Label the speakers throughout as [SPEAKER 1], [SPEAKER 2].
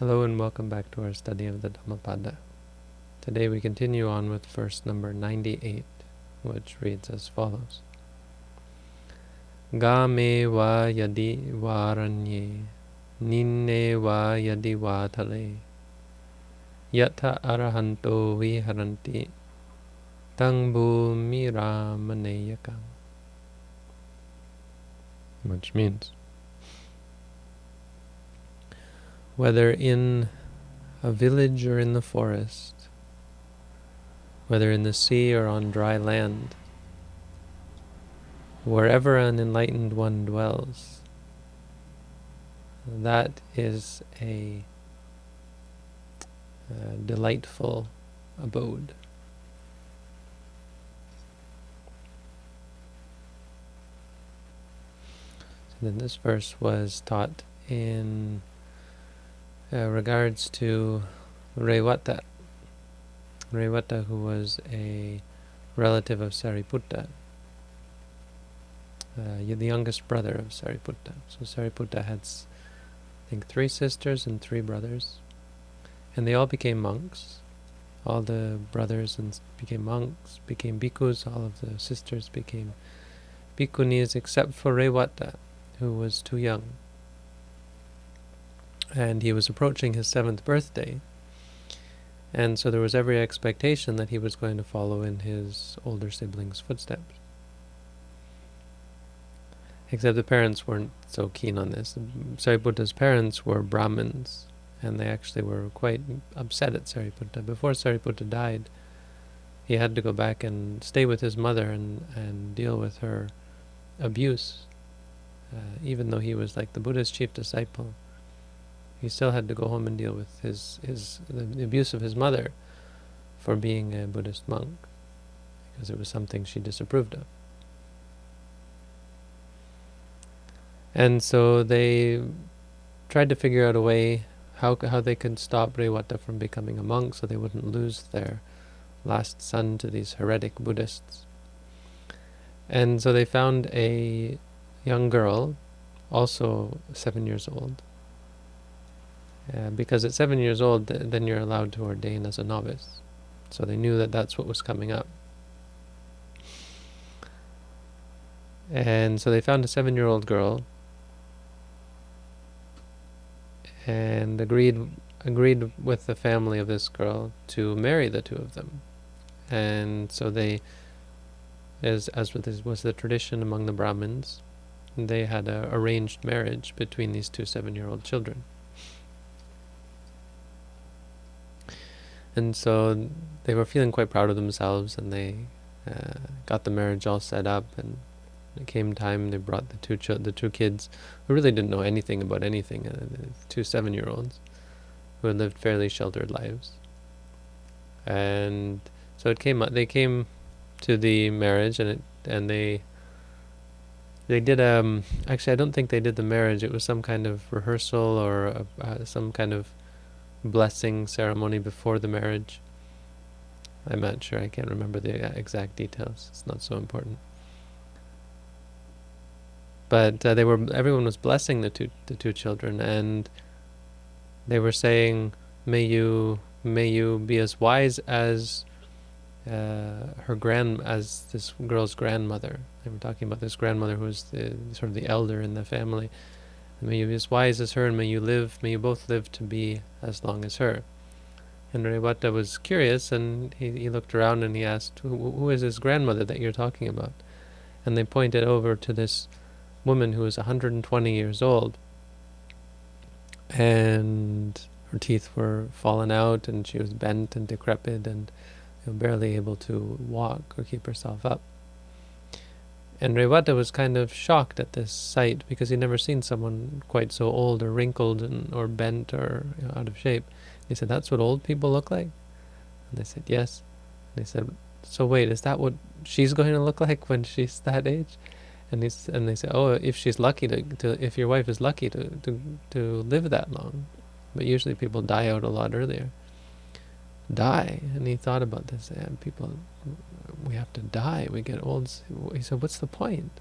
[SPEAKER 1] Hello and welcome back to our study of the Dhammapada. Today we continue on with verse number 98, which reads as follows. Game va yadi varanye, ninne va yadi vatale, yata arahanto viharanti, tang bhumiramaneyakam. Which means, whether in a village or in the forest, whether in the sea or on dry land, wherever an enlightened one dwells, that is a, a delightful abode. So then this verse was taught in uh, regards to Revata. Revata, who was a relative of Sariputta, uh, the youngest brother of Sariputta. So Sariputta had, I think, three sisters and three brothers, and they all became monks. All the brothers and became monks, became bhikkhus. All of the sisters became bhikkhunis, except for Revata, who was too young and he was approaching his seventh birthday. And so there was every expectation that he was going to follow in his older siblings' footsteps. Except the parents weren't so keen on this. Sariputta's parents were Brahmins, and they actually were quite upset at Sariputta. Before Sariputta died, he had to go back and stay with his mother and, and deal with her abuse, uh, even though he was like the Buddha's chief disciple he still had to go home and deal with his, his the abuse of his mother for being a Buddhist monk, because it was something she disapproved of. And so they tried to figure out a way how how they could stop Revata from becoming a monk so they wouldn't lose their last son to these heretic Buddhists. And so they found a young girl, also seven years old, uh, because at seven years old, th then you're allowed to ordain as a novice. So they knew that that's what was coming up. And so they found a seven-year-old girl and agreed agreed with the family of this girl to marry the two of them. And so they, as as was the tradition among the Brahmins, they had a arranged marriage between these two seven-year-old children. And so they were feeling quite proud of themselves, and they uh, got the marriage all set up. And it came time, they brought the two the two kids, who really didn't know anything about anything, uh, two seven-year-olds, who had lived fairly sheltered lives. And so it came. They came to the marriage, and it and they they did um actually I don't think they did the marriage. It was some kind of rehearsal or a, uh, some kind of blessing ceremony before the marriage. I'm not sure, I can't remember the exact details, it's not so important. But uh, they were everyone was blessing the two the two children and they were saying, May you may you be as wise as uh, her grand as this girl's grandmother. They were talking about this grandmother who was the sort of the elder in the family may you be as wise as her, and may you live, may you both live to be as long as her. And Revata was curious, and he, he looked around and he asked, who, who is this grandmother that you're talking about? And they pointed over to this woman who was 120 years old, and her teeth were fallen out, and she was bent and decrepit, and you know, barely able to walk or keep herself up. And Rewata was kind of shocked at this sight because he'd never seen someone quite so old or wrinkled and, or bent or you know, out of shape. He said, that's what old people look like? And they said, yes. And they said, so wait, is that what she's going to look like when she's that age? And, he's, and they said, oh, if she's lucky to, to, if your wife is lucky to, to, to live that long. But usually people die out a lot earlier. Die. And he thought about this, and people we have to die, we get old. He said, what's the point?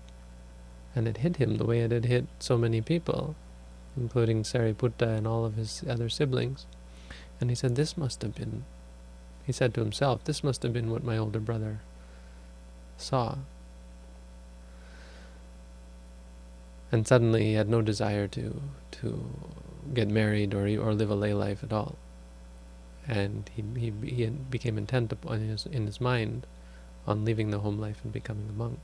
[SPEAKER 1] And it hit him the way it had hit so many people. including Sariputta and all of his other siblings. And he said, this must have been, he said to himself, this must have been what my older brother saw. And suddenly he had no desire to to get married or or live a lay life at all. And he he, he became intent upon his in his mind on leaving the home life and becoming a monk.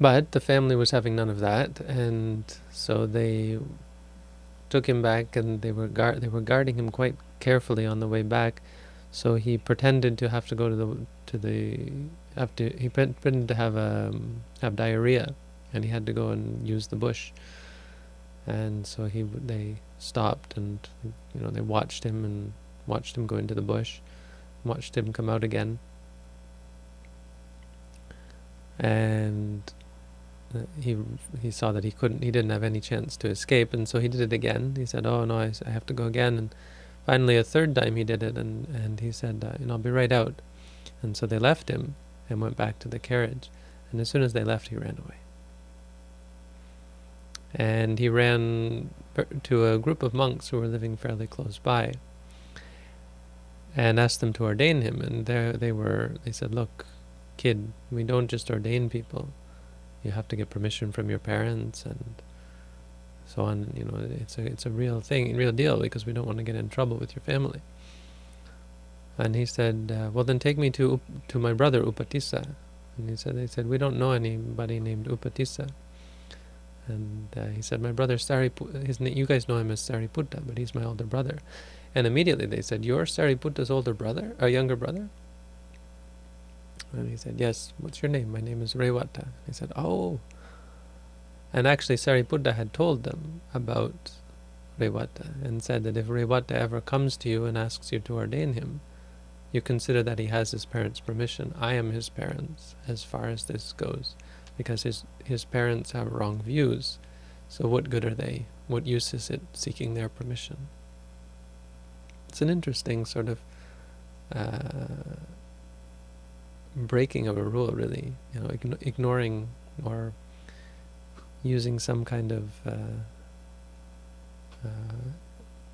[SPEAKER 1] But the family was having none of that, and so they took him back, and they were they were guarding him quite carefully on the way back. So he pretended to have to go to the to the to he pretended to have um, have diarrhea, and he had to go and use the bush. And so he they stopped and you know they watched him and watched him go into the bush, watched him come out again, and he he saw that he couldn't he didn't have any chance to escape and so he did it again. He said oh no I, I have to go again. And finally a third time he did it and and he said uh, you know I'll be right out. And so they left him and went back to the carriage. And as soon as they left he ran away. And he ran to a group of monks who were living fairly close by and asked them to ordain him and there they were they said look kid we don't just ordain people you have to get permission from your parents and so on. You know, it's a it's a real thing, real deal, because we don't want to get in trouble with your family. And he said, uh, well, then take me to to my brother Upatissa. And he said, they said, we don't know anybody named Upatissa. And uh, he said, my brother Sariputta, his you guys know him as Sariputta, but he's my older brother. And immediately they said, you're Sariputta's older brother, a younger brother? And he said, yes, what's your name? My name is Rewata. He said, oh. And actually Sariputta had told them about Rewata and said that if Rewata ever comes to you and asks you to ordain him, you consider that he has his parents' permission. I am his parents as far as this goes, because his, his parents have wrong views. So what good are they? What use is it seeking their permission? It's an interesting sort of uh, breaking of a rule, really. You know, ign ignoring or using some kind of uh, uh,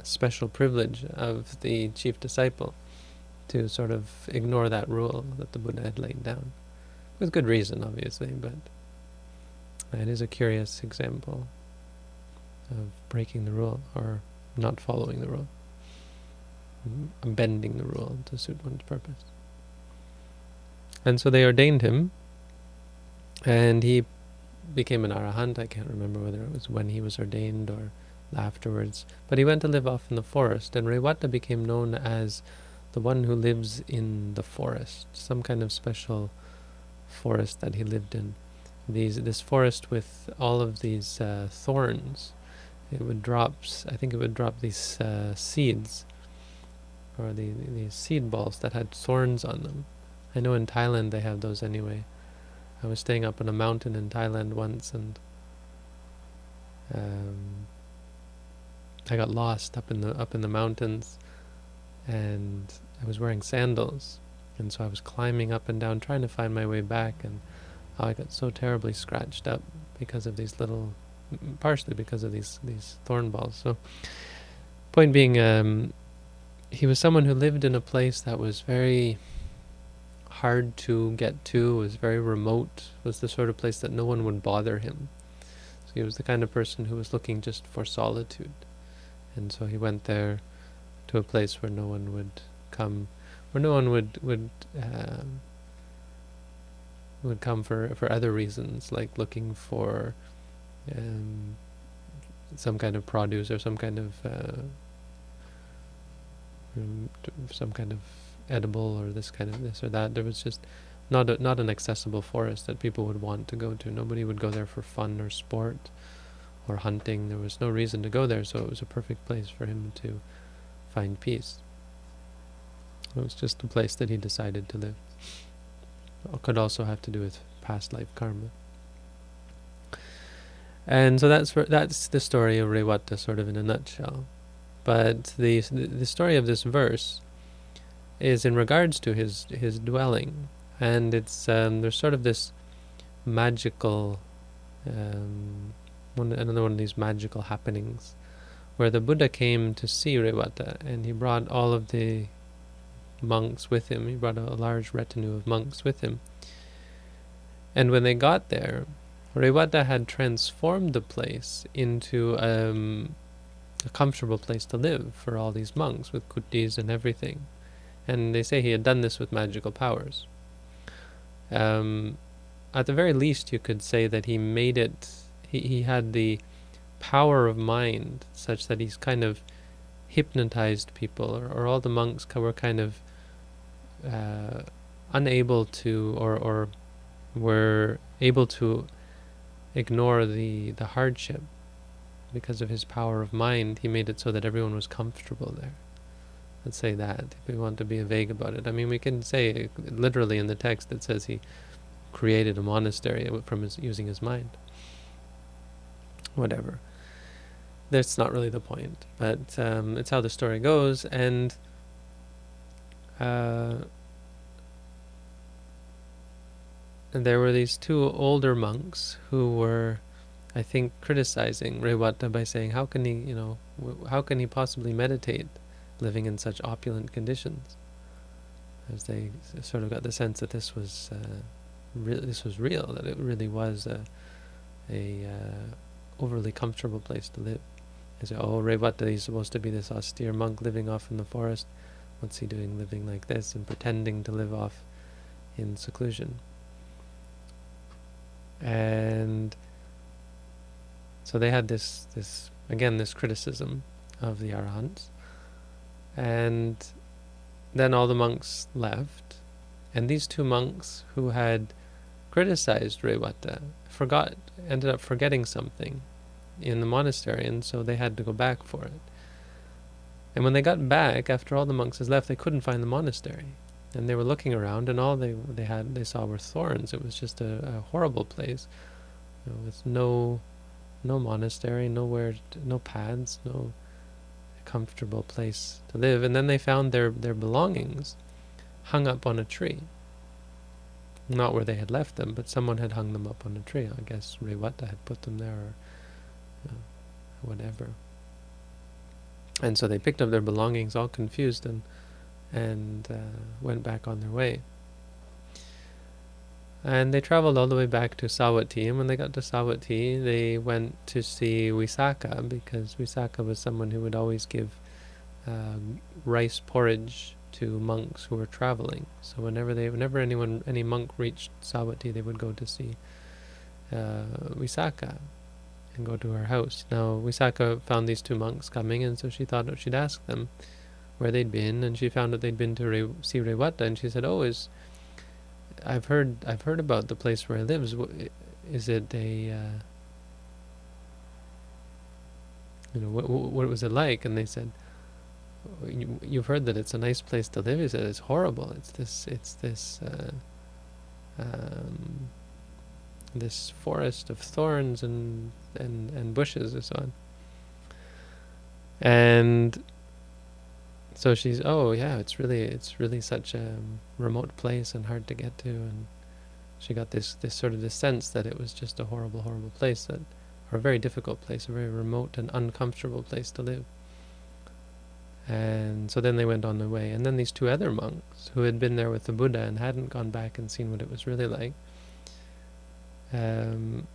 [SPEAKER 1] special privilege of the chief disciple to sort of ignore that rule that the Buddha had laid down. With good reason, obviously, but it is a curious example of breaking the rule or not following the rule, bending the rule to suit one's purpose. And so they ordained him, and he became an arahant. I can't remember whether it was when he was ordained or afterwards. But he went to live off in the forest, and Rewata became known as the one who lives in the forest, some kind of special forest that he lived in. These This forest with all of these uh, thorns, it would drop, I think it would drop these uh, seeds, or the, these seed balls that had thorns on them. I know in Thailand they have those anyway. I was staying up on a mountain in Thailand once and um, I got lost up in the up in the mountains and I was wearing sandals and so I was climbing up and down trying to find my way back and I got so terribly scratched up because of these little partially because of these these thorn balls so point being um, he was someone who lived in a place that was very hard to get to, was very remote, was the sort of place that no one would bother him. So he was the kind of person who was looking just for solitude. And so he went there to a place where no one would come, where no one would would uh, would come for for other reasons, like looking for um, some kind of produce or some kind of uh, some kind of edible or this kind of this or that. There was just not a, not an accessible forest that people would want to go to. Nobody would go there for fun or sport or hunting. There was no reason to go there, so it was a perfect place for him to find peace. It was just a place that he decided to live. It could also have to do with past life karma. And so that's that's the story of Rewata, sort of in a nutshell. But the the story of this verse is in regards to his his dwelling, and it's um, there's sort of this magical um, one, another one of these magical happenings where the Buddha came to see Revata and he brought all of the monks with him. He brought a, a large retinue of monks with him. And when they got there, Revata had transformed the place into um, a comfortable place to live for all these monks with kutis and everything. And they say he had done this with magical powers. Um, at the very least, you could say that he made it, he, he had the power of mind such that he's kind of hypnotized people, or, or all the monks were kind of uh, unable to, or, or were able to ignore the, the hardship because of his power of mind. He made it so that everyone was comfortable there. Let's say that, if we want to be vague about it. I mean, we can say literally in the text it says he created a monastery from his, using his mind. Whatever. That's not really the point, but um, it's how the story goes, and uh, and there were these two older monks who were, I think, criticizing Revata by saying, "How can he, you know, how can he possibly meditate, living in such opulent conditions?" As they sort of got the sense that this was, uh, this was real, that it really was a, a uh, overly comfortable place to live. They say, "Oh, Revata, he's supposed to be this austere monk living off in the forest. What's he doing, living like this and pretending to live off in seclusion?" and so they had this this again this criticism of the arahants. And then all the monks left. And these two monks who had criticized Revata forgot ended up forgetting something in the monastery and so they had to go back for it. And when they got back after all the monks had left they couldn't find the monastery. And they were looking around, and all they they had they saw were thorns. It was just a, a horrible place, you know, with no no monastery, nowhere, no paths, no comfortable place to live. And then they found their their belongings hung up on a tree. Not where they had left them, but someone had hung them up on a tree. I guess Revata had put them there, or you know, whatever. And so they picked up their belongings, all confused, and and uh, went back on their way. And they traveled all the way back to Savatthi, and when they got to Savatthi, they went to see Visakha, because Visakha was someone who would always give uh, rice porridge to monks who were traveling. So whenever they, whenever anyone, any monk reached Savatthi, they would go to see uh, Visakha and go to her house. Now Visakha found these two monks coming, and so she thought she'd ask them where they'd been, and she found that they'd been to Re see Revata, and she said, "Oh, is I've heard I've heard about the place where he lives. Is it a uh, you know what what was it like?" And they said, you, "You've heard that it's a nice place to live." He said, "It's horrible. It's this it's this." Uh, um, this forest of thorns and, and, and bushes and so on. And so she's, oh yeah, it's really, it's really such a remote place and hard to get to, and she got this, this sort of this sense that it was just a horrible, horrible place, that, or a very difficult place, a very remote and uncomfortable place to live. And so then they went on their way. And then these two other monks who had been there with the Buddha and hadn't gone back and seen what it was really like, um,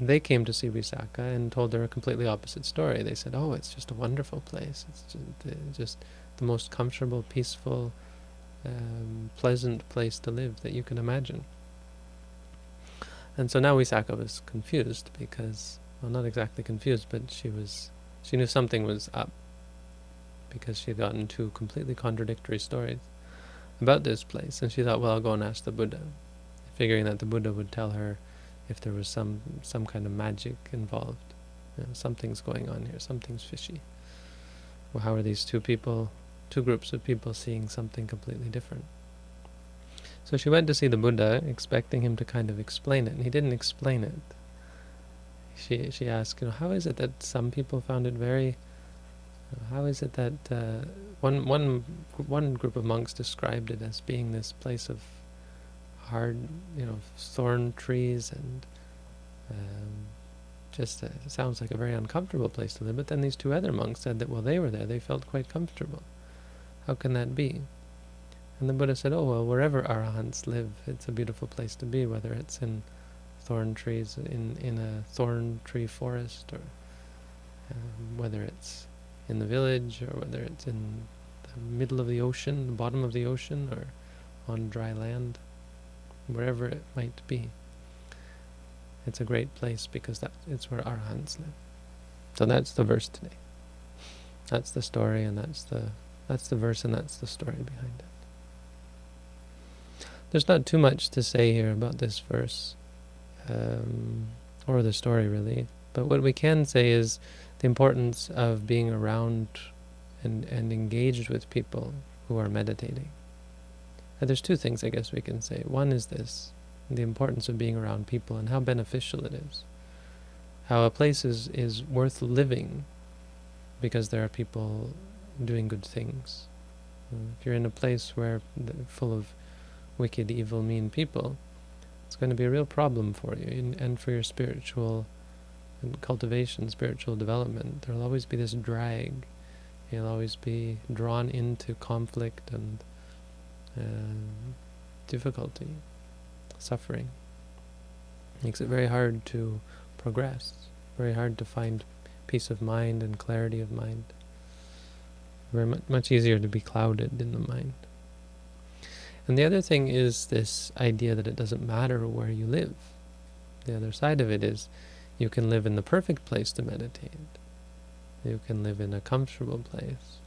[SPEAKER 1] they came to see Visakha and told her a completely opposite story. They said, "Oh, it's just a wonderful place. It's just, just the most comfortable, peaceful, um, pleasant place to live that you can imagine." And so now Visakha was confused because, well, not exactly confused, but she was, she knew something was up because she had gotten two completely contradictory stories about this place, and she thought, well, I'll go and ask the Buddha, figuring that the Buddha would tell her if there was some some kind of magic involved. You know, something's going on here, something's fishy. Well, how are these two people, two groups of people seeing something completely different? So she went to see the Buddha, expecting him to kind of explain it, and he didn't explain it. She she asked, you know, how is it that some people found it very how is it that uh, one one one group of monks described it as being this place of hard, you know, thorn trees and Um, just uh, sounds like a very uncomfortable place to live. But then these two other monks said that while they were there, they felt quite comfortable. How can that be? And the Buddha said, oh, well, wherever arahants live, it's a beautiful place to be, whether it's in thorn trees, in, in a thorn tree forest, or um, whether it's in the village, or whether it's in the middle of the ocean, the bottom of the ocean, or on dry land, wherever it might be. It's a great place because that it's where arahants live. So that's the verse today. That's the story, and that's the that's the verse, and that's the story behind it. There's not too much to say here about this verse, um, or the story really, but what we can say is the importance of being around and, and engaged with people who are meditating. And there's two things I guess we can say. One is this, the importance of being around people and how beneficial it is. How a place is, is worth living because there are people doing good things. Uh, if you're in a place where full of wicked, evil, mean people, it's going to be a real problem for you and for your spiritual cultivation, spiritual development. There will always be this drag. You'll always be drawn into conflict and uh, difficulty, suffering. Makes it very hard to progress, very hard to find peace of mind and clarity of mind. Very much, much easier to be clouded in the mind. And the other thing is this idea that it doesn't matter where you live. The other side of it is you can live in the perfect place to meditate. You can live in a comfortable place.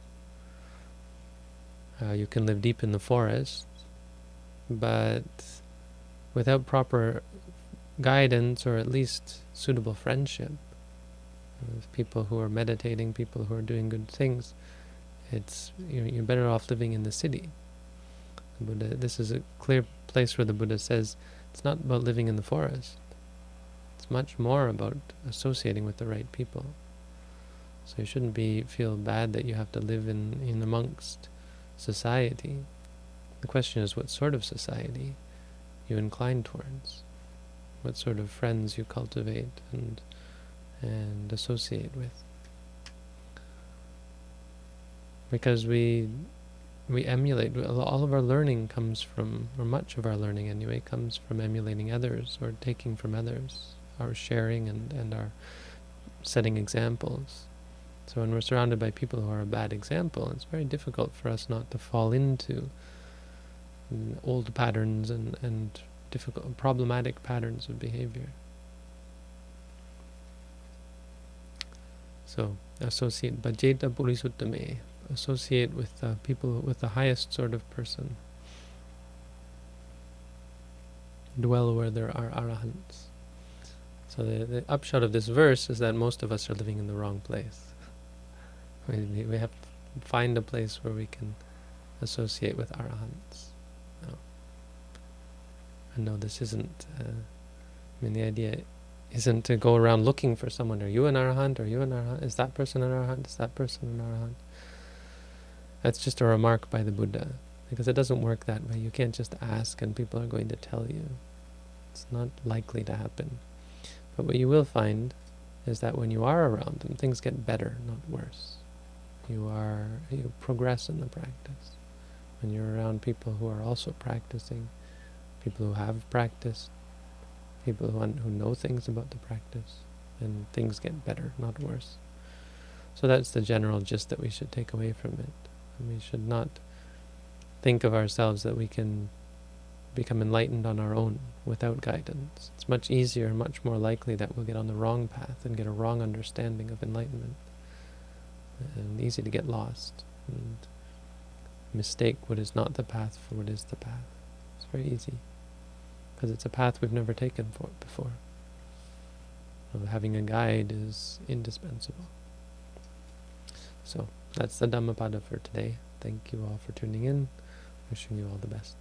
[SPEAKER 1] Uh, you can live deep in the forest, but without proper guidance or at least suitable friendship with people who are meditating, people who are doing good things, it's you're better off living in the city. The Buddha, this is a clear place where the Buddha says it's not about living in the forest. It's much more about associating with the right people. So you shouldn't be feel bad that you have to live in, in amongst society. The question is what sort of society you incline towards, what sort of friends you cultivate and and associate with. Because we we emulate. All of our learning comes from, or much of our learning anyway, comes from emulating others or taking from others, our sharing and, and our setting examples. So when we're surrounded by people who are a bad example, it's very difficult for us not to fall into old patterns and, and difficult, problematic patterns of behavior. So, associate bhajeta purisuttame, associate with people with the highest sort of person. Dwell where there are arahants. So the, the upshot of this verse is that most of us are living in the wrong place. We, we have to find a place where we can associate with arahants. No. And no, this isn't, uh, I mean the idea isn't to go around looking for someone. Are you an arahant? Are you an arahant? Is that person an arahant? Is that person an arahant? That's just a remark by the Buddha, because it doesn't work that way. You can't just ask and people are going to tell you. It's not likely to happen. But what you will find is that when you are around them, things get better, not worse. You are you progress in the practice. When you're around people who are also practicing, people who have practiced, people who, who know things about the practice, and things get better, not worse. So that's the general gist that we should take away from it. We should not think of ourselves that we can become enlightened on our own without guidance. It's much easier, much more likely that we'll get on the wrong path and get a wrong understanding of enlightenment. And easy to get lost and mistake what is not the path for what is the path. It's very easy because it's a path we've never taken for before. So having a guide is indispensable. So that's the Dhammapada for today. Thank you all for tuning in. Wishing you all the best.